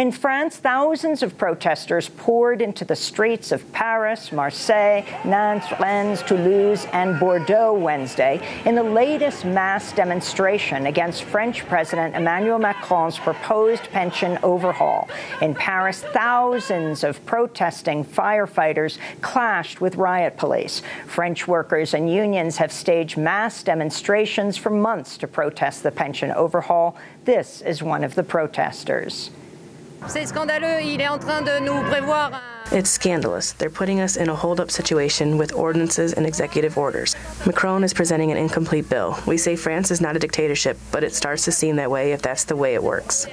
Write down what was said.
In France, thousands of protesters poured into the streets of Paris, Marseille, Nantes, Rennes, Toulouse, and Bordeaux Wednesday in the latest mass demonstration against French President Emmanuel Macron's proposed pension overhaul. In Paris, thousands of protesting firefighters clashed with riot police. French workers and unions have staged mass demonstrations for months to protest the pension overhaul. This is one of the protesters. It's scandalous. They're putting us in a hold-up situation with ordinances and executive orders. Macron is presenting an incomplete bill. We say France is not a dictatorship, but it starts to seem that way if that's the way it works.